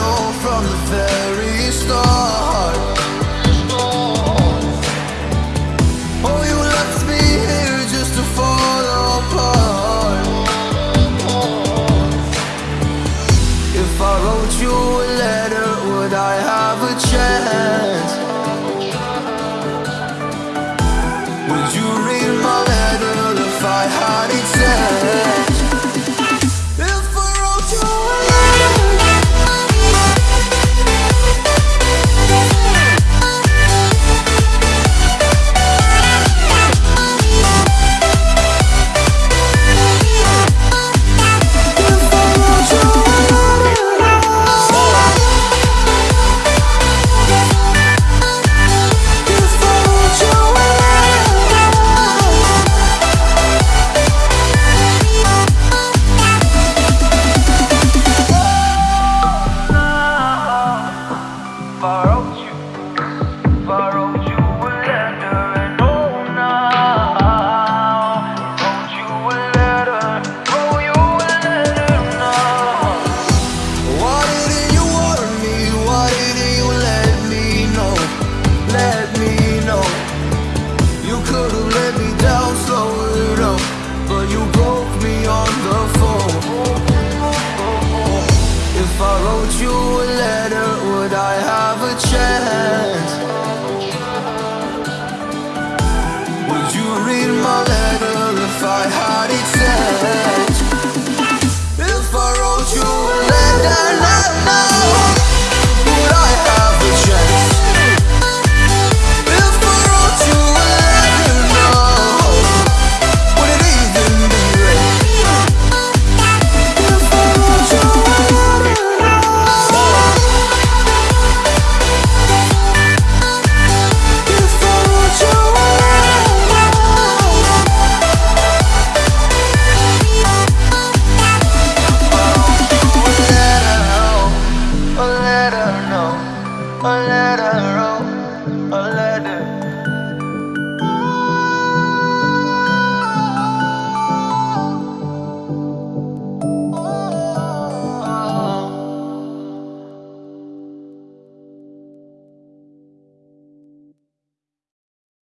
know from the very start Oh, you left me here just to fall apart If I wrote you a letter, would I have a chance? Would you I have a chance Would you read my letter if I had it said?